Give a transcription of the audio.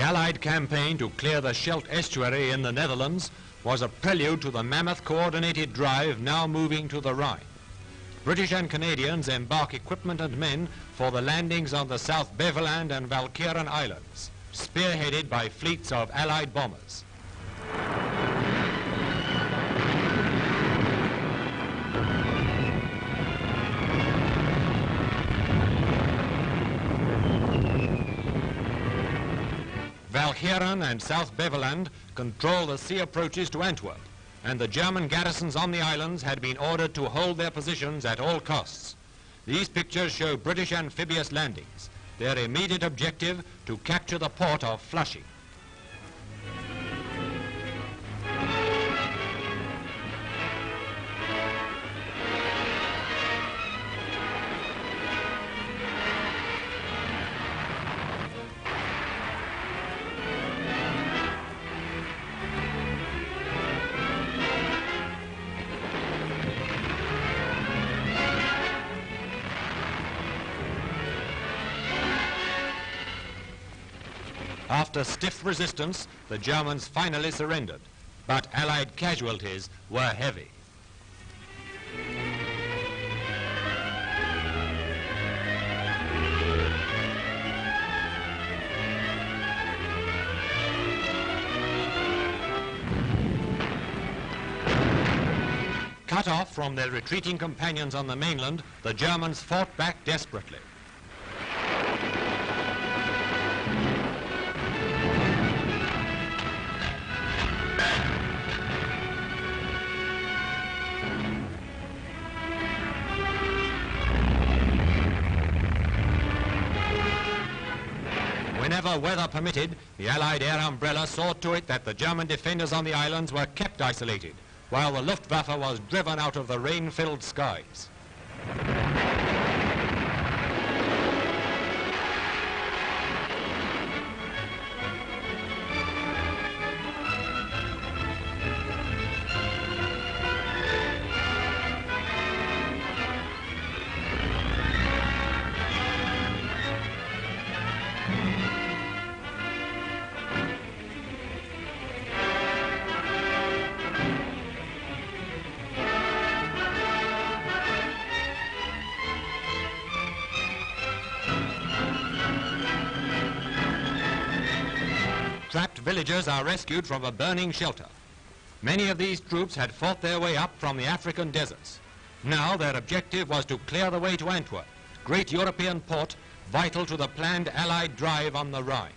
Allied campaign to clear the Scheldt estuary in the Netherlands was a prelude to the mammoth coordinated drive now moving to the Rhine. British and Canadians embark equipment and men for the landings on the South Beveland and Walcheren Islands, spearheaded by fleets of Allied bombers. Walcheren and South Beveland control the sea approaches to Antwerp, and the German garrisons on the islands had been ordered to hold their positions at all costs. These pictures show British amphibious landings, their immediate objective to capture the port of Flushing. After stiff resistance, the Germans finally surrendered, but Allied casualties were heavy. Cut off from their retreating companions on the mainland, the Germans fought back desperately. Whenever weather permitted, the Allied air umbrella saw to it that the German defenders on the islands were kept isolated, while the Luftwaffe was driven out of the rain-filled skies. Trapped villagers are rescued from a burning shelter. Many of these troops had fought their way up from the African deserts. Now their objective was to clear the way to Antwerp, great European port vital to the planned Allied drive on the Rhine.